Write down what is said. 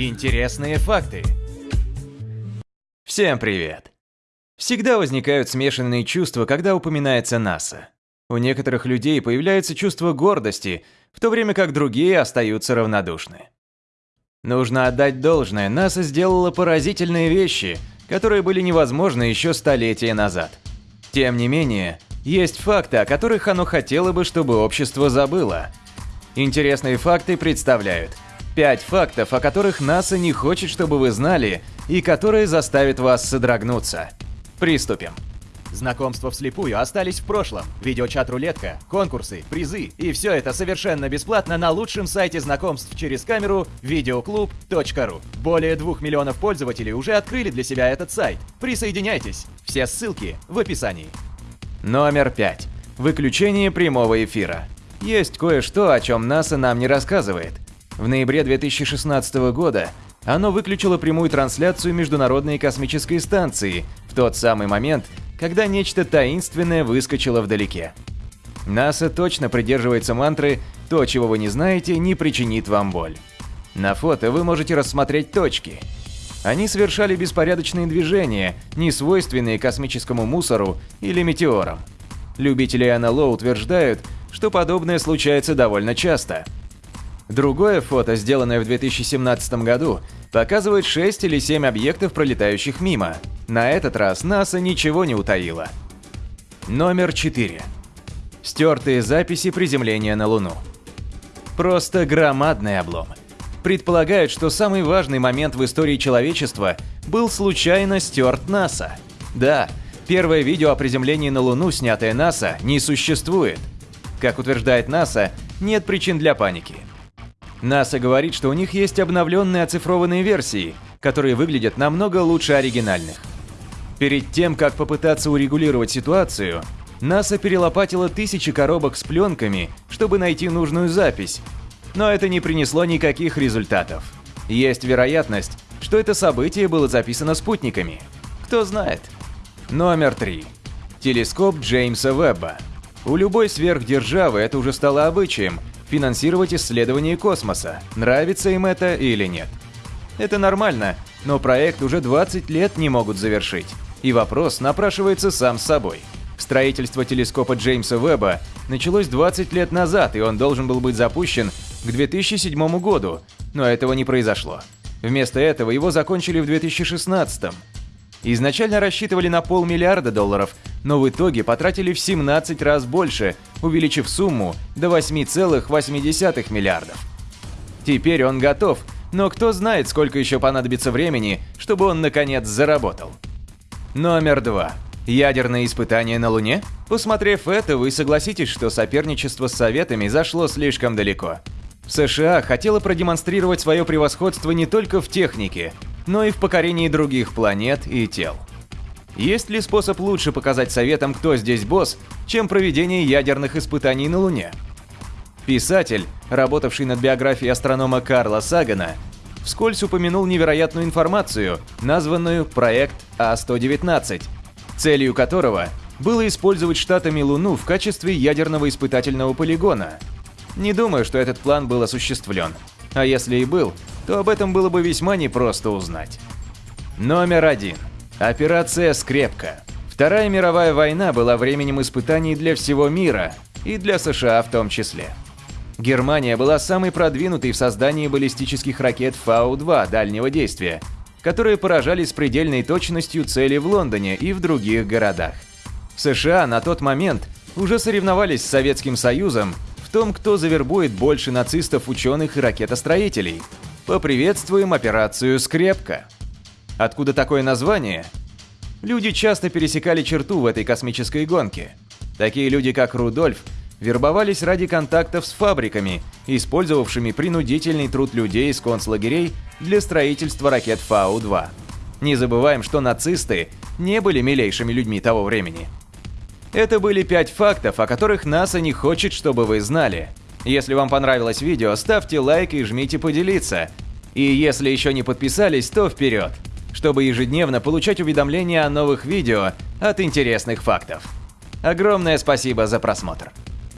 Интересные факты. Всем привет. Всегда возникают смешанные чувства, когда упоминается НАСА. У некоторых людей появляется чувство гордости, в то время как другие остаются равнодушны. Нужно отдать должное, НАСА сделала поразительные вещи, которые были невозможны еще столетия назад. Тем не менее, есть факты, о которых оно хотело бы, чтобы общество забыло. Интересные факты представляют – Пять фактов, о которых НАСА не хочет, чтобы вы знали, и которые заставят вас содрогнуться. Приступим. Знакомства вслепую остались в прошлом. Видеочат-рулетка, конкурсы, призы и все это совершенно бесплатно на лучшем сайте знакомств через камеру videoclub.ru. Более двух миллионов пользователей уже открыли для себя этот сайт. Присоединяйтесь. Все ссылки в описании. Номер пять. Выключение прямого эфира. Есть кое-что, о чем НАСА нам не рассказывает – в ноябре 2016 года оно выключило прямую трансляцию Международной космической станции в тот самый момент, когда нечто таинственное выскочило вдалеке. НАСА точно придерживается мантры «То, чего вы не знаете, не причинит вам боль». На фото вы можете рассмотреть точки. Они совершали беспорядочные движения, не свойственные космическому мусору или метеорам. Любители НЛО утверждают, что подобное случается довольно часто – Другое фото, сделанное в 2017 году, показывает 6 или 7 объектов, пролетающих мимо. На этот раз НАСА ничего не утаило. Номер 4. Стертые записи приземления на Луну. Просто громадный облом. Предполагают, что самый важный момент в истории человечества был случайно стерт НАСА. Да, первое видео о приземлении на Луну, снятое НАСА, не существует. Как утверждает НАСА, нет причин для паники. НАСА говорит, что у них есть обновленные оцифрованные версии, которые выглядят намного лучше оригинальных. Перед тем, как попытаться урегулировать ситуацию, НАСА перелопатила тысячи коробок с пленками, чтобы найти нужную запись, но это не принесло никаких результатов. Есть вероятность, что это событие было записано спутниками. Кто знает. Номер 3. Телескоп Джеймса Вебба. У любой сверхдержавы это уже стало обычаем, финансировать исследования космоса, нравится им это или нет. Это нормально, но проект уже 20 лет не могут завершить. И вопрос напрашивается сам собой. Строительство телескопа Джеймса Веба началось 20 лет назад, и он должен был быть запущен к 2007 году, но этого не произошло. Вместо этого его закончили в 2016. Изначально рассчитывали на полмиллиарда долларов, но в итоге потратили в 17 раз больше, увеличив сумму до 8,8 миллиардов. Теперь он готов, но кто знает, сколько еще понадобится времени, чтобы он наконец заработал. Номер два. Ядерные испытания на Луне? Посмотрев это, вы согласитесь, что соперничество с Советами зашло слишком далеко. США хотела продемонстрировать свое превосходство не только в технике, но и в покорении других планет и тел. Есть ли способ лучше показать Советам, кто здесь босс, чем проведение ядерных испытаний на Луне? Писатель, работавший над биографией астронома Карла Сагана, вскользь упомянул невероятную информацию, названную «Проект А-119», целью которого было использовать штатами Луну в качестве ядерного испытательного полигона. Не думаю, что этот план был осуществлен. А если и был, то об этом было бы весьма непросто узнать. Номер один. Операция «Скрепка». Вторая мировая война была временем испытаний для всего мира, и для США в том числе. Германия была самой продвинутой в создании баллистических ракет Фау-2 дальнего действия, которые поражали с предельной точностью цели в Лондоне и в других городах. США на тот момент уже соревновались с Советским Союзом в том, кто завербует больше нацистов, ученых и ракетостроителей – Поприветствуем операцию «Скрепка». Откуда такое название? Люди часто пересекали черту в этой космической гонке. Такие люди, как Рудольф, вербовались ради контактов с фабриками, использовавшими принудительный труд людей из концлагерей для строительства ракет Фау-2. Не забываем, что нацисты не были милейшими людьми того времени. Это были пять фактов, о которых НАСА не хочет, чтобы вы знали – если вам понравилось видео, ставьте лайк и жмите поделиться. И если еще не подписались, то вперед, чтобы ежедневно получать уведомления о новых видео от интересных фактов. Огромное спасибо за просмотр.